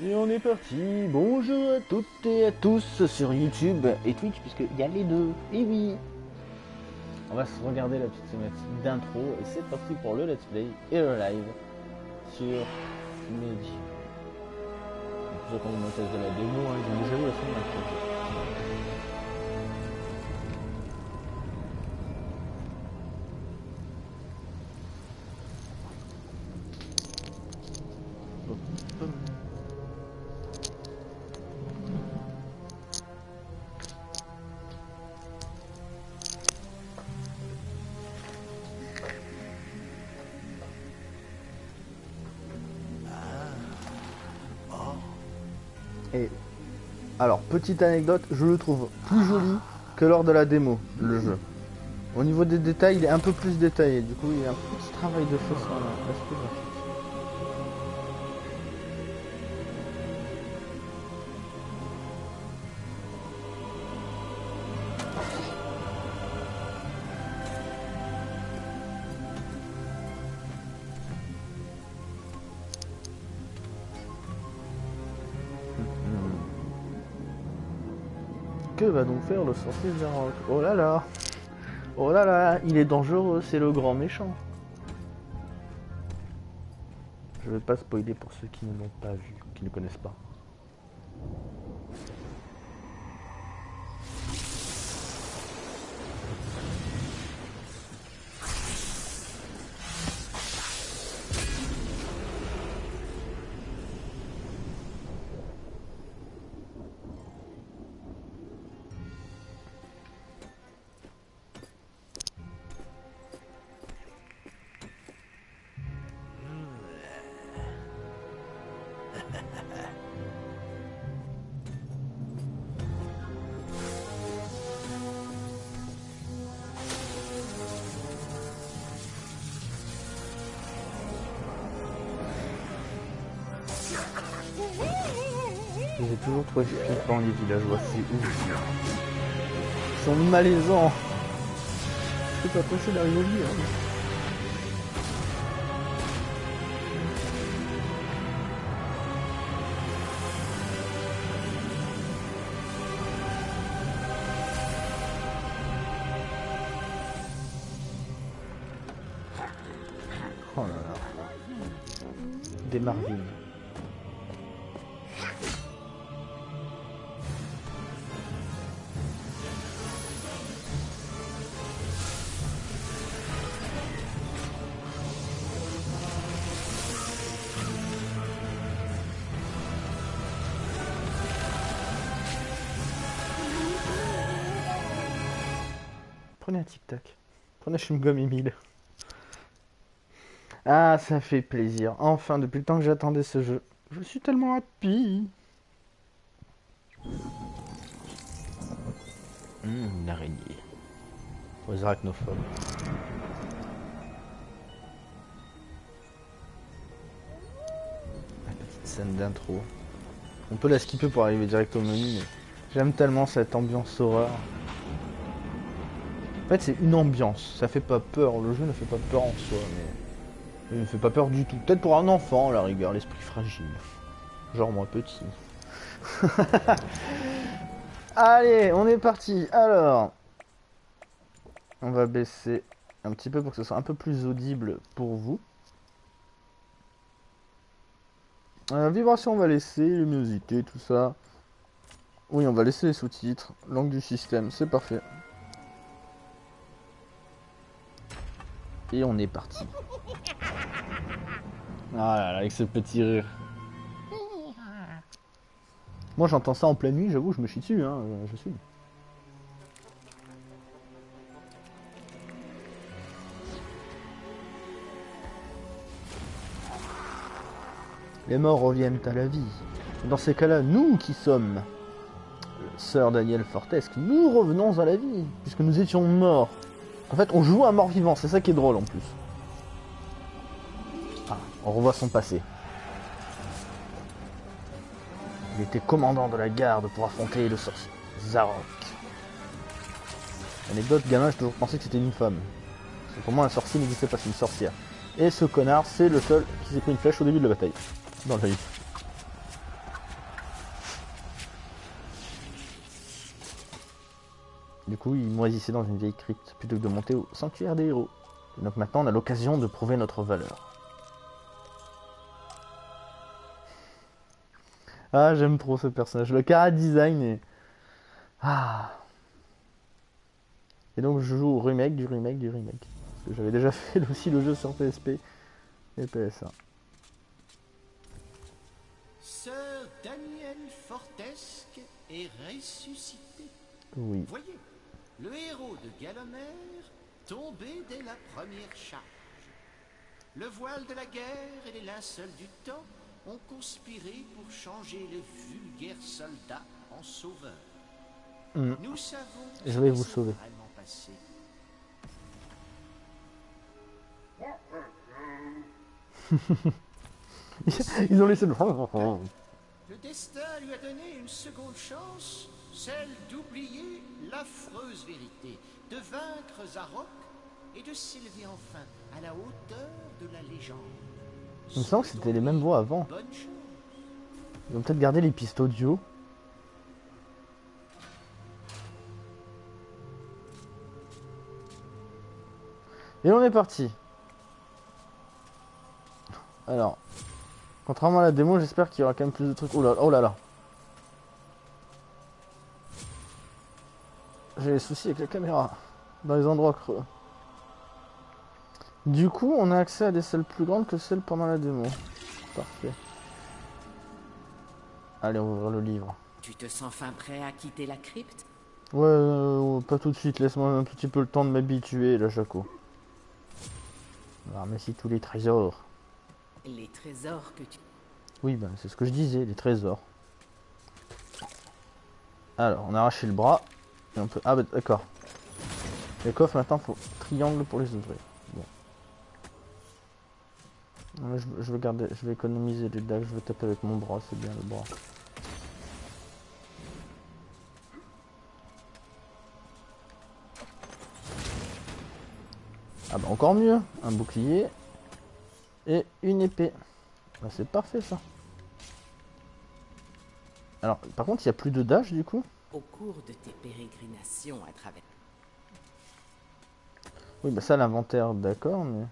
Et on est parti. Bonjour à toutes et à tous sur YouTube et Twitch, puisqu'il y a les deux. Et oui. On va se regarder la petite cinématique d'intro et c'est parti pour le let's play et le live sur qui ont le de la démo, hein, ont déjà vu la fin de l'intro. Alors, petite anecdote, je le trouve plus joli que lors de la démo, le jeu. Au niveau des détails, il est un peu plus détaillé. Du coup, il y a un petit travail de fait sur Va donc faire le sorcier Zarok Oh là là Oh là là, il est dangereux, c'est le grand méchant. Je vais pas spoiler pour ceux qui ne l'ont pas vu, qui ne connaissent pas. J'ai toujours trouvé flippant les villageois, c'est ouf. Ils sont malaisants. C'est pas possible d'arriver au lit, hein. Un tic-tac. Prenez un chewing-gum Emile. Ah, ça fait plaisir. Enfin, depuis le temps que j'attendais ce jeu. Je suis tellement happy. Hum, une araignée. Aux arachnophobes. La petite scène d'intro. On peut la skipper pour arriver direct au menu, mais j'aime tellement cette ambiance horreur. Fait, c'est une ambiance. Ça fait pas peur. Le jeu ne fait pas peur en soi, mais il ne fait pas peur du tout. Peut-être pour un enfant, la rigueur, l'esprit fragile. Genre moi petit. Allez, on est parti. Alors, on va baisser un petit peu pour que ce soit un peu plus audible pour vous. Euh, vibration, on va laisser, luminosité, tout ça. Oui, on va laisser les sous-titres. Langue du système, c'est parfait. Et on est parti. Ah là là, avec ce petit rire. Moi j'entends ça en pleine nuit, j'avoue, je me chie dessus, hein, je suis. Les morts reviennent à la vie. Dans ces cas-là, nous qui sommes Sœur Daniel Fortesque, nous revenons à la vie, puisque nous étions morts. En fait, on joue un mort vivant, c'est ça qui est drôle en plus. Ah, on revoit son passé. Il était commandant de la garde pour affronter le sorcier Zarok. Anecdote, gamin, j'ai toujours pensé que c'était une femme. Parce que pour moi, un sorcier n'existait pas, c'est une sorcière. Et ce connard, c'est le seul qui s'est pris une flèche au début de la bataille. Dans l'œil. Du coup, il moisissait dans une vieille crypte plutôt que de monter au sanctuaire des héros. Et donc maintenant, on a l'occasion de prouver notre valeur. Ah, j'aime trop ce personnage. Le cara design est... Ah. Et donc, je joue au remake du remake du remake. Parce que j'avais déjà fait aussi le jeu sur PSP et PSA. Sir Daniel Fortesque est ressuscité. Oui. Voyez, le héros de Galomère tombé dès la première charge. Le voile de la guerre et les linceuls du temps ont conspiré pour changer le vulgaire soldat en sauveur. Mm. Nous savons Je vais vous sauver. vraiment passé. Ils ont laissé le... Le destin lui a donné une seconde chance, celle d'oublier l'affreuse vérité, de vaincre Zarok et de s'élever enfin à la hauteur de la légende. Il me semble que c'était les mêmes voix avant. Ils vont peut-être garder les pistes audio. Et on est parti. Alors, contrairement à la démo, j'espère qu'il y aura quand même plus de trucs. Oh là, oh là là. J'ai des soucis avec la caméra dans les endroits creux. Du coup, on a accès à des salles plus grandes que celles pendant la démo. Parfait. Allez, on va ouvrir le livre. Tu te sens fin prêt à quitter la crypte? Ouais, euh, pas tout de suite, laisse-moi un petit peu le temps de m'habituer, là, Jaco. On va ramasser tous les trésors. Les trésors que tu... Oui, ben, c'est ce que je disais, les trésors. Alors, on a arraché le bras. Ah, bah, d'accord. Les coffres, maintenant, faut triangle pour les ouvrir. Bon. Je vais garder, je vais économiser les dagues, je vais taper avec mon bras, c'est bien le bras. Ah bah encore mieux, un bouclier et une épée. Bah c'est parfait ça. Alors par contre il n'y a plus de dash du coup? Au cours de tes pérégrinations à travers... Oui bah ça l'inventaire d'accord mais...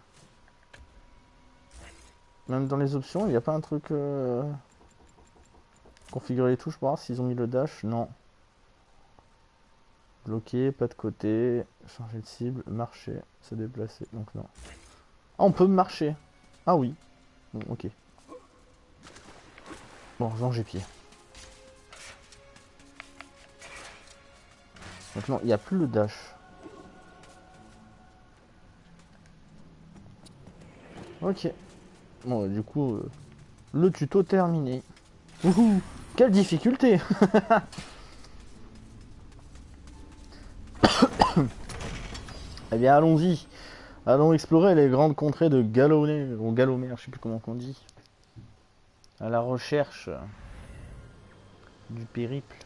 Même dans les options il n'y a pas un truc... euh, Configurer les touches pour voir s'ils ont mis le dash? Non. Bloquer, pas de côté, changer de cible, marcher, se déplacer, donc non. Ah on peut marcher Ah oui. Bon ok. Bon, j'ai pied. Non, il n'y a plus le dash. Ok. Bon, du coup, euh, le tuto terminé. Wouhou Quelle difficulté Eh bien, allons-y. Allons explorer les grandes contrées de Galomère, ou Galomère, je sais plus comment on dit. À la recherche du périple.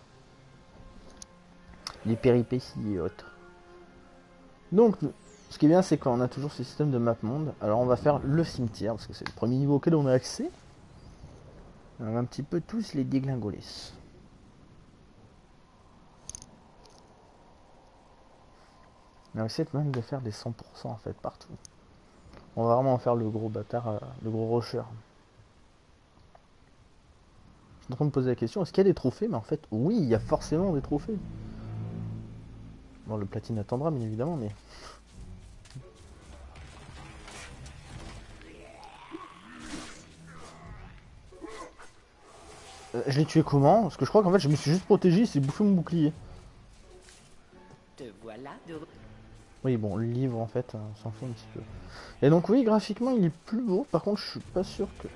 Des péripéties et autres. Donc, ce qui est bien, c'est qu'on a toujours ce système de map monde. Alors, on va faire le cimetière, parce que c'est le premier niveau auquel on a accès. On va un petit peu tous les déglingoler. On essayer même de faire des 100% en fait partout. On va vraiment en faire le gros bâtard, euh, le gros rusher. Je suis en train de me poser la question, est-ce qu'il y a des trophées? Mais en fait, oui, il y a forcément des trophées. Bon, le platine attendra, bien évidemment, mais... Euh, je l'ai tué comment? Parce que je crois qu'en fait, je me suis juste protégé, il s'est bouffé mon bouclier. Te voilà de... Oui, bon, le livre, en fait, euh, on s'en fout un petit peu. Et donc, oui, graphiquement, il est plus beau. Par contre, je suis pas sûr que...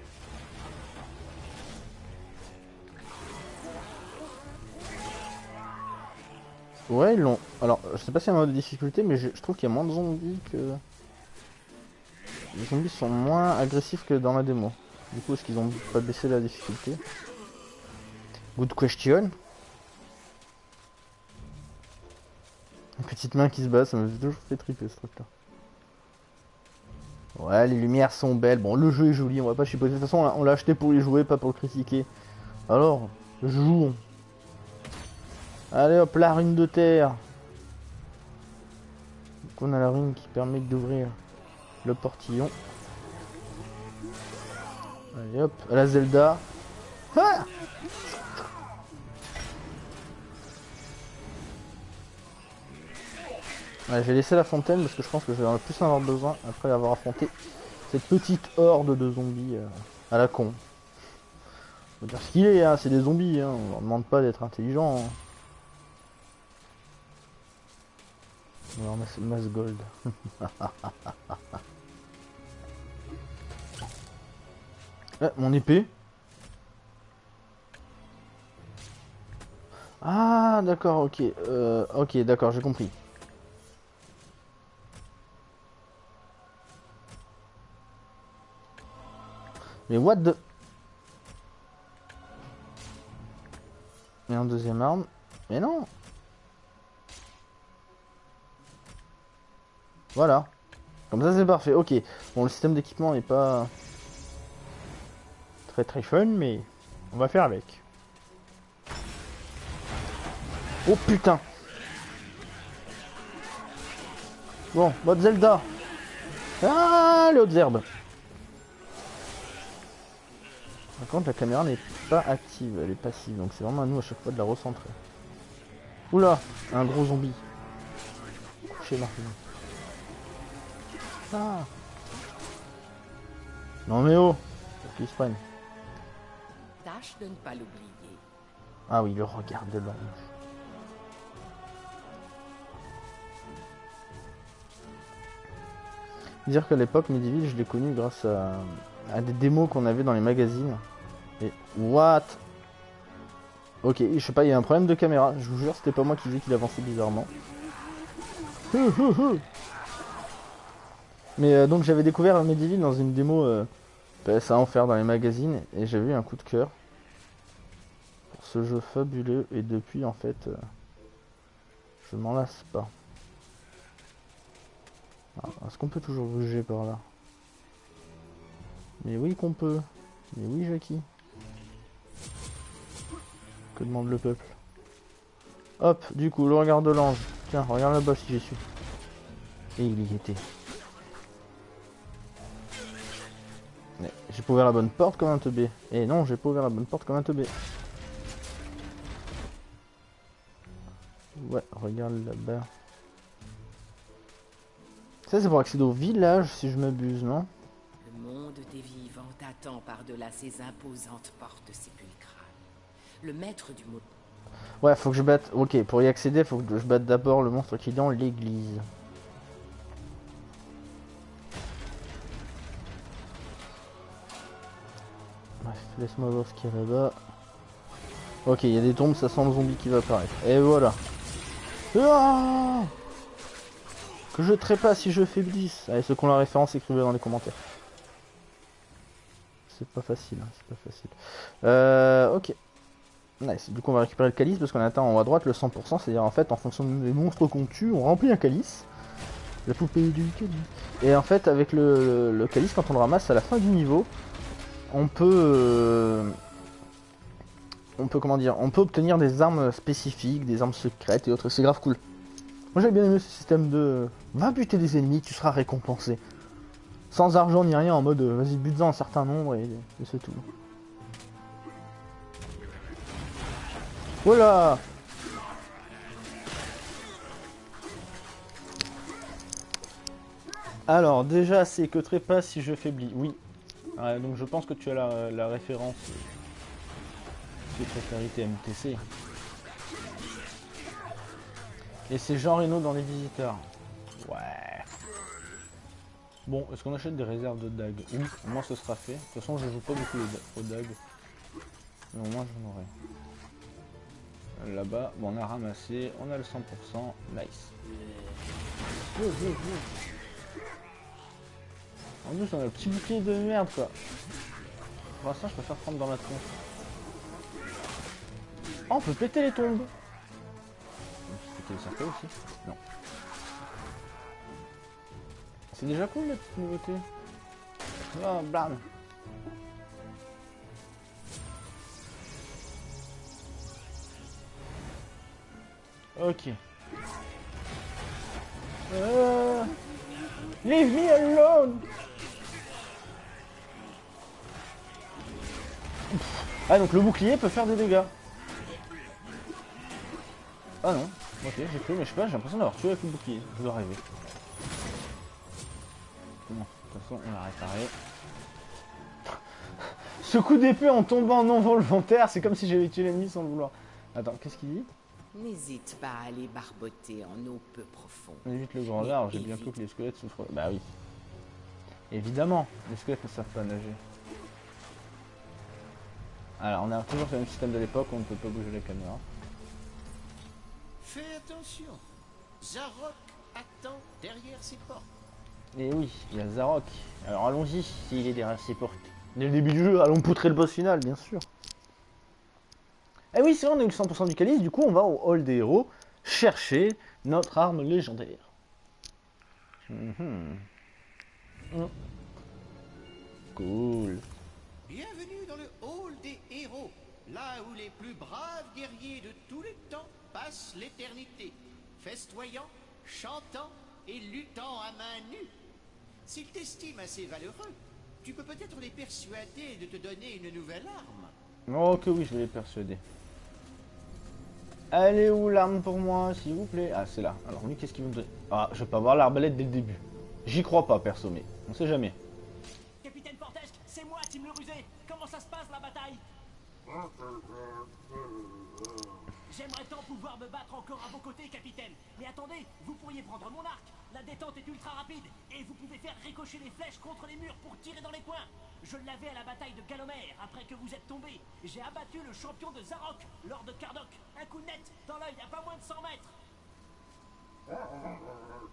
Ouais, ils l'ont... Alors, je sais pas s'il y a mode de difficulté, mais je, trouve qu'il y a moins de zombies que... Les zombies sont moins agressifs que dans la démo. Du coup, est-ce qu'ils ont pas baissé la difficulté? Good question. Une petite main qui se bat, ça fait toujours fait triper ce truc-là. Ouais, les lumières sont belles. Bon, le jeu est joli, on va pas chipoter. De toute façon, on l'a acheté pour y jouer, pas pour le critiquer. Alors, jouons. Allez hop, la rune de terre. qu'on a la rune qui permet d'ouvrir le portillon. Allez hop, à la Zelda. Ah Ouais, je la fontaine parce que je pense que je vais en plus en avoir besoin après avoir affronté cette petite horde de zombies euh, à la con. Faut dire ce qu'il est, hein, c'est des zombies, hein, on leur demande pas d'être intelligent. Hein. Masse gold. Ah, mon épée. Ah, d'accord, ok. Euh, ok, d'accord, j'ai compris. Mais what the... Et un deuxième arme. Mais non Voilà. Comme ça c'est parfait. Ok. Bon le système d'équipement n'est pas très très fun mais on va faire avec. Oh putain Bon, mode Zelda Ah les hautes herbes Par contre la caméra n'est pas active, elle est passive, donc c'est vraiment à nous à chaque fois de la recentrer. Oula Un gros zombie. Couchez Non mais oh Qu'est-ce qu'il se prenne Tâche de ne pas l'oublier. Ah oui, le regard de l'ange. Dire qu'à l'époque, Medieval, je l'ai connu grâce à, à des démos qu'on avait dans les magazines. Et what? Ok, je sais pas, il y a un problème de caméra. Je vous jure, c'était pas moi qui disais qu'il avançait bizarrement. Mais euh, donc j'avais découvert Medieval dans une démo euh, PS1 offert dans les magazines et j'avais eu un coup de cœur pour ce jeu fabuleux et depuis en fait euh, je m'en lasse pas. Est-ce qu'on peut toujours bouger par là? Mais oui qu'on peut. Mais oui Jackie. Que demande le peuple? Hop, du coup, le regard de l'ange. Tiens, regarde là-bas si j'y suis. Et il y était. Pas ouvert la bonne porte comme un teubé. Et non, j'ai pas ouvert la bonne porte comme un teubé. Ouais, regarde là-bas. Ça, c'est pour accéder au village, si je m'abuse, non? Le monde des vivants t'attend par-delà ces imposantes portes sépulcrales. Le maître du mot. Ouais, faut que je batte... Ok, pour y accéder, faut que je batte d'abord le monstre qui est dans l'église. Laisse-moi voir ce qu'il y a là-bas. Ok, il y a des tombes, ça sent le zombie qui va apparaître. Et voilà. Ah que je trépasse si je faiblisse. Allez, ceux qui ont la référence, écrivez dans les commentaires. C'est pas facile, hein, c'est pas facile. Euh, ok. Nice. Du coup, on va récupérer le calice parce qu'on atteint en haut à droite le 100%. C'est-à-dire, en fait, en fonction des monstres qu'on tue, on remplit un calice. La poupée du calice. Et en fait, avec le, le, calice, quand on le ramasse à la fin du niveau, on peut. Euh, on peut, comment dire, on peut obtenir des armes spécifiques, des armes secrètes et autres. C'est grave cool. Moi, j'ai bien aimé ce système de. Va buter des ennemis, tu seras récompensé. Sans argent ni rien, en mode euh, vas-y, bute-en un certain nombre et, c'est tout. Voilà Alors, déjà, c'est que trépas si je faiblis. Oui. Donc je pense que tu as la, référence. Euh, précarité MTC. Et c'est Jean Reno dans les visiteurs. Ouais. Bon, est-ce qu'on achète des réserves de dagues Oui, au moins ce sera fait. De toute façon, je joue pas beaucoup aux dagues. Mais au moins, j'en aurai. Là-bas, bon, on a ramassé, on a le 100%, nice. En plus, on a le petit bouclier de merde, quoi. Pour l'instant, je préfère prendre dans la tronche. Oh, on peut péter les tombes péter les cercueils aussi Non. C'est déjà cool, la petite nouveauté. Oh, blam Ok. Euh, Leave me alone Ah donc le bouclier peut faire des dégâts. Ah non, ok j'ai cru mais je sais pas, j'ai l'impression d'avoir tué avec le bouclier, je dois rêver. Bon, de toute façon on l'a réparé. Ce coup d'épée en tombant non volontaire, c'est comme si j'avais tué l'ennemi sans le vouloir. Attends, qu'est-ce qu'il dit? N'hésite pas à aller barboter en eau peu profonde. On évite le grand large, j'ai bien plus que les squelettes souffrent. Bah oui. Évidemment, les squelettes ne savent pas nager. Alors, on a toujours le même système de l'époque, on ne peut pas bouger la caméra. Fais attention. Zarok attend derrière ses portes. Et oui, il y a Zarok. Alors allons-y, s'il est derrière ses portes. Dès le début du jeu, allons poutrer le boss final, bien sûr. Eh oui, c'est vrai, on a eu le 100% du calice, du coup on va au hall des héros chercher notre arme légendaire. Mhm. Mm. Cool. Bienvenue dans le hall des héros, là où les plus braves guerriers de tous les temps passent l'éternité, festoyant, chantant et luttant à main nue. S'ils t'estiment assez valeureux, tu peux peut-être les persuader de te donner une nouvelle arme. Oh que oui, je vais les persuader. Elle est où l'arme pour moi, s'il vous plaît? Ah, c'est là. Alors lui, qu'est-ce qu'il veut me donner Ah, je pas avoir l'arbalète dès le début. J'y crois pas, perso, mais on sait jamais. Capitaine Fortesque, c'est moi, Tim le rusé. Comment ça se passe la bataille J'aimerais tant pouvoir me battre encore à vos côtés, capitaine. Mais attendez, vous pourriez prendre mon arc. La détente est ultra rapide et vous pouvez faire ricocher les flèches contre les murs pour tirer dans les coins. Je l'avais à la bataille de Galomère après que vous êtes tombé. J'ai abattu le champion de Zarok, Lord de Kardok. Un coup net dans l'œil à pas moins de 100 mètres.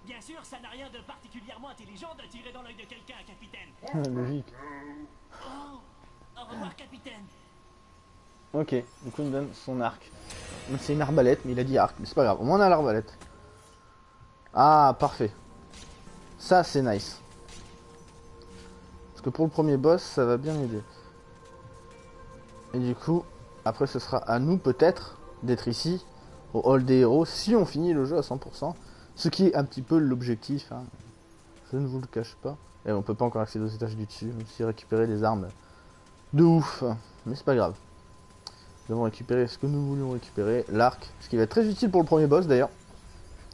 Bien sûr, ça n'a rien de particulièrement intelligent de tirer dans l'œil de quelqu'un, capitaine. Logique. Oh, au revoir, capitaine. Ok, du coup il me donne son arc. C'est une arbalète, mais il a dit arc, mais c'est pas grave. Au moins on a l'arbalète. Ah, parfait. Ça c'est nice. Parce que pour le premier boss, ça va bien m'aider. Et du coup, après ce sera à nous peut-être d'être ici, au hall des héros, si on finit le jeu à 100%. Ce qui est un petit peu l'objectif. hein. Je ne vous le cache pas. Et on peut pas encore accéder aux étages du dessus, même si récupérer des armes de ouf. Mais c'est pas grave. Nous avons récupéré ce que nous voulions récupérer, l'arc, ce qui va être très utile pour le premier boss d'ailleurs.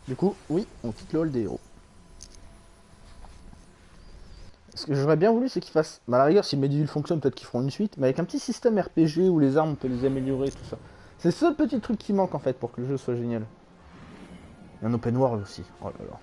Du coup, oui, on quitte le hall des héros. Ce que j'aurais bien voulu, c'est qu'ils fassent. Bah, à la rigueur, si Medivh fonctionne, peut-être qu'ils feront une suite, mais avec un petit système RPG où les armes, on peut les améliorer, tout ça. C'est ce petit truc qui manque en fait pour que le jeu soit génial. Un open world aussi. Oh là là.